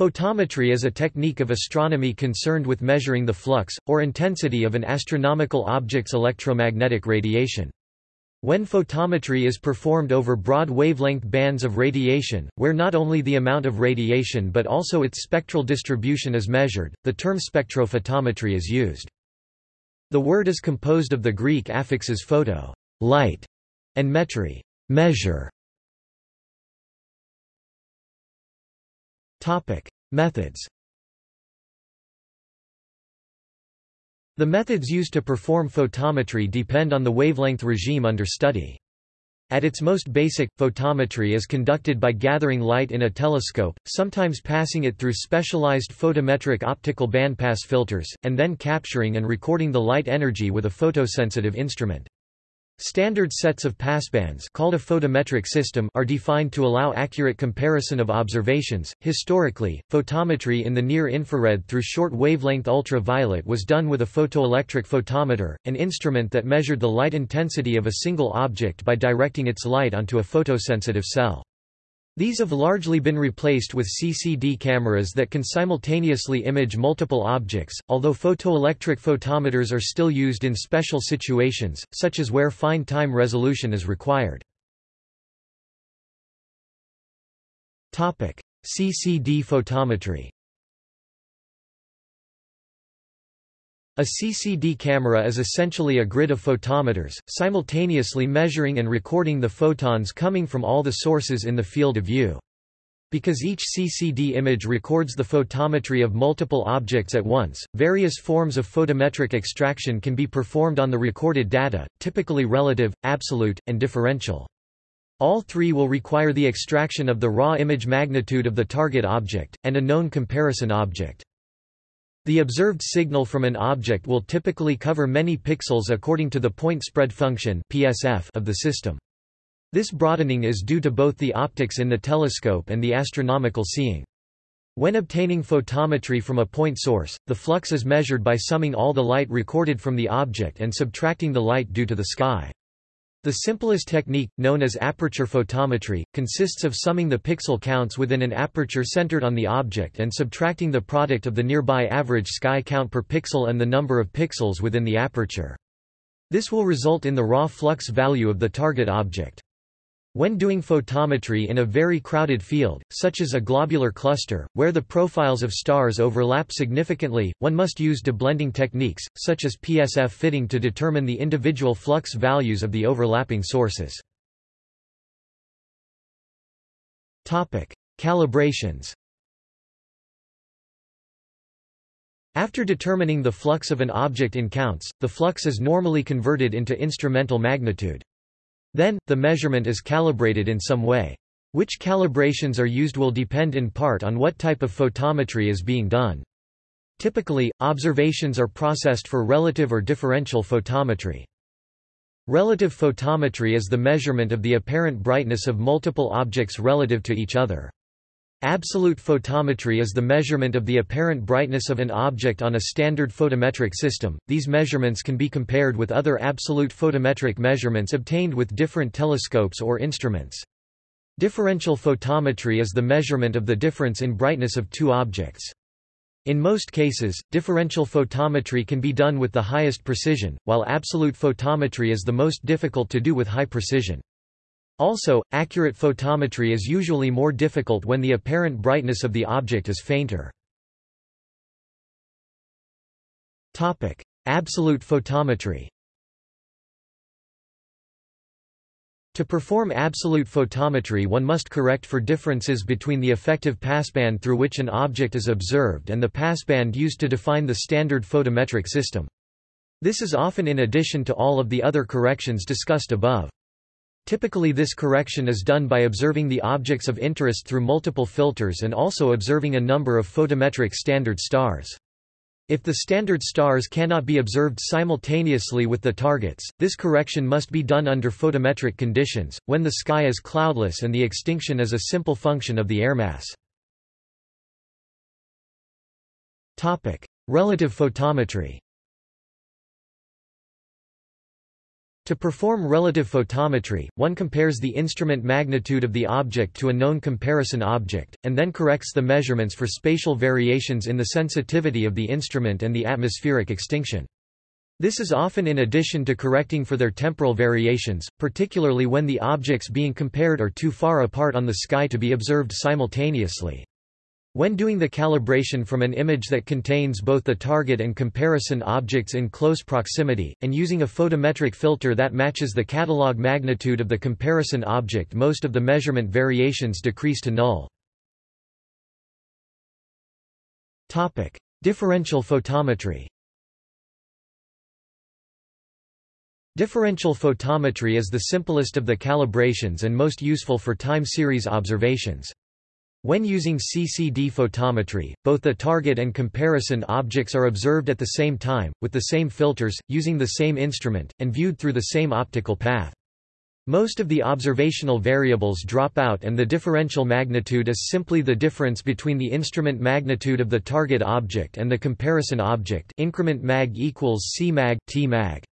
Photometry is a technique of astronomy concerned with measuring the flux, or intensity of an astronomical object's electromagnetic radiation. When photometry is performed over broad wavelength bands of radiation, where not only the amount of radiation but also its spectral distribution is measured, the term spectrophotometry is used. The word is composed of the Greek affixes photo light, and metry measure. Topic: Methods. The methods used to perform photometry depend on the wavelength regime under study. At its most basic, photometry is conducted by gathering light in a telescope, sometimes passing it through specialized photometric optical bandpass filters, and then capturing and recording the light energy with a photosensitive instrument. Standard sets of passbands called a photometric system are defined to allow accurate comparison of observations. Historically, photometry in the near infrared through short wavelength ultraviolet was done with a photoelectric photometer, an instrument that measured the light intensity of a single object by directing its light onto a photosensitive cell. These have largely been replaced with CCD cameras that can simultaneously image multiple objects, although photoelectric photometers are still used in special situations, such as where fine time resolution is required. CCD photometry A CCD camera is essentially a grid of photometers, simultaneously measuring and recording the photons coming from all the sources in the field of view. Because each CCD image records the photometry of multiple objects at once, various forms of photometric extraction can be performed on the recorded data, typically relative, absolute, and differential. All three will require the extraction of the raw image magnitude of the target object, and a known comparison object. The observed signal from an object will typically cover many pixels according to the point spread function (PSF) of the system. This broadening is due to both the optics in the telescope and the astronomical seeing. When obtaining photometry from a point source, the flux is measured by summing all the light recorded from the object and subtracting the light due to the sky. The simplest technique, known as aperture photometry, consists of summing the pixel counts within an aperture centered on the object and subtracting the product of the nearby average sky count per pixel and the number of pixels within the aperture. This will result in the raw flux value of the target object. When doing photometry in a very crowded field, such as a globular cluster, where the profiles of stars overlap significantly, one must use deblending techniques, such as PSF fitting to determine the individual flux values of the overlapping sources. Calibrations After determining the flux of an object in counts, the flux is normally converted into instrumental magnitude. Then, the measurement is calibrated in some way. Which calibrations are used will depend in part on what type of photometry is being done. Typically, observations are processed for relative or differential photometry. Relative photometry is the measurement of the apparent brightness of multiple objects relative to each other. Absolute photometry is the measurement of the apparent brightness of an object on a standard photometric system. These measurements can be compared with other absolute photometric measurements obtained with different telescopes or instruments. Differential photometry is the measurement of the difference in brightness of two objects. In most cases, differential photometry can be done with the highest precision, while absolute photometry is the most difficult to do with high precision. Also, accurate photometry is usually more difficult when the apparent brightness of the object is fainter. Absolute photometry To perform absolute photometry one must correct for differences between the effective passband through which an object is observed and the passband used to define the standard photometric system. This is often in addition to all of the other corrections discussed above. Typically this correction is done by observing the objects of interest through multiple filters and also observing a number of photometric standard stars. If the standard stars cannot be observed simultaneously with the targets, this correction must be done under photometric conditions, when the sky is cloudless and the extinction is a simple function of the air mass. Relative photometry To perform relative photometry, one compares the instrument magnitude of the object to a known comparison object, and then corrects the measurements for spatial variations in the sensitivity of the instrument and the atmospheric extinction. This is often in addition to correcting for their temporal variations, particularly when the objects being compared are too far apart on the sky to be observed simultaneously. When doing the calibration from an image that contains both the target and comparison objects in close proximity, and using a photometric filter that matches the catalog magnitude of the comparison object most of the measurement variations decrease to null. Differential photometry Differential photometry is the simplest of the calibrations and most useful for time series observations. When using CCD photometry, both the target and comparison objects are observed at the same time, with the same filters, using the same instrument, and viewed through the same optical path. Most of the observational variables drop out and the differential magnitude is simply the difference between the instrument magnitude of the target object and the comparison object increment mag equals C mag, T mag.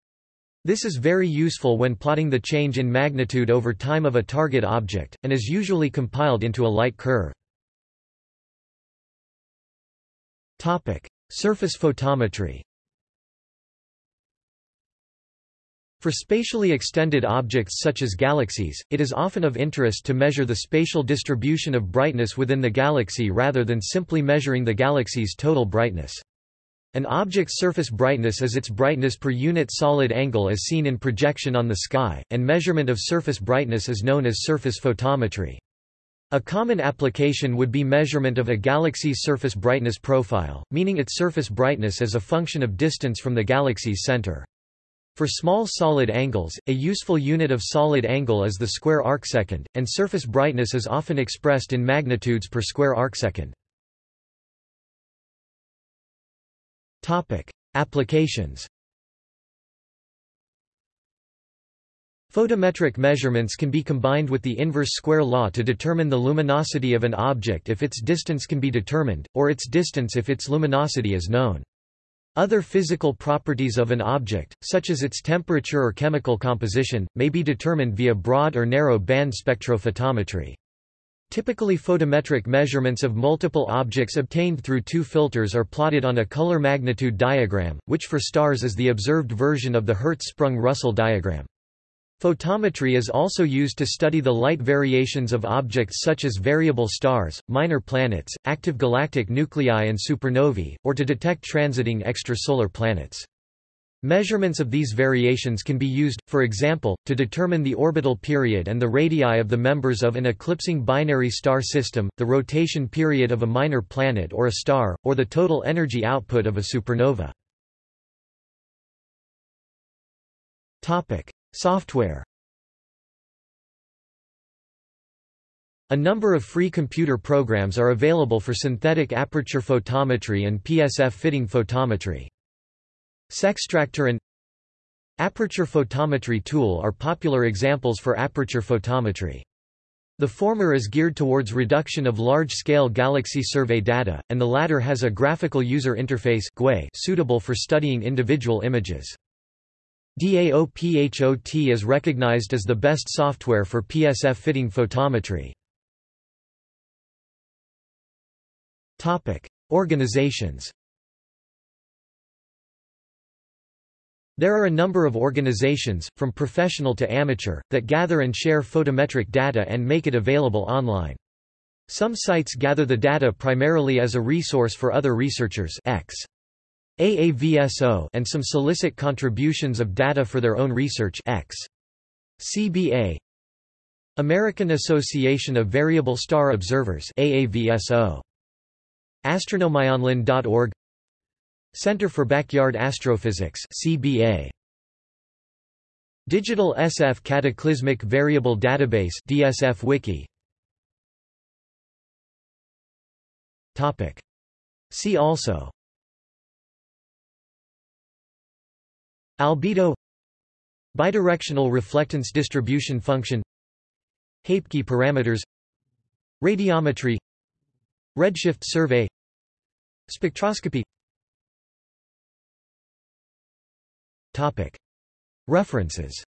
This is very useful when plotting the change in magnitude over time of a target object, and is usually compiled into a light curve. Surface photometry For spatially extended objects such as galaxies, it is often of interest to measure the spatial distribution of brightness within the galaxy rather than simply measuring the galaxy's total brightness. An object's surface brightness is its brightness per unit solid angle as seen in projection on the sky, and measurement of surface brightness is known as surface photometry. A common application would be measurement of a galaxy's surface brightness profile, meaning its surface brightness as a function of distance from the galaxy's center. For small solid angles, a useful unit of solid angle is the square arcsecond, and surface brightness is often expressed in magnitudes per square arcsecond. Applications. Photometric measurements can be combined with the inverse square law to determine the luminosity of an object if its distance can be determined, or its distance if its luminosity is known. Other physical properties of an object, such as its temperature or chemical composition, may be determined via broad or narrow band spectrophotometry. Typically photometric measurements of multiple objects obtained through two filters are plotted on a color magnitude diagram, which for stars is the observed version of the Hertzsprung-Russell diagram. Photometry is also used to study the light variations of objects such as variable stars, minor planets, active galactic nuclei and supernovae, or to detect transiting extrasolar planets. Measurements of these variations can be used, for example, to determine the orbital period and the radii of the members of an eclipsing binary star system, the rotation period of a minor planet or a star, or the total energy output of a supernova. Software A number of free computer programs are available for synthetic aperture photometry and PSF fitting photometry. Sextractor and Aperture photometry tool are popular examples for aperture photometry. The former is geared towards reduction of large-scale galaxy survey data, and the latter has a graphical user interface suitable for studying individual images. DAOPHOT is recognized as the best software for PSF fitting photometry. Organizations There are a number of organizations, from professional to amateur, that gather and share photometric data and make it available online. Some sites gather the data primarily as a resource for other researchers X. AAVSO and some solicit contributions of data for their own research X. CBA American Association of Variable Star Observers AAVSO Astronomyonline.org Center for Backyard Astrophysics CBA Digital SF Cataclysmic Variable Database DSF Wiki. Topic. See also Albedo Bidirectional reflectance distribution function Hapke parameters Radiometry Redshift survey Spectroscopy. References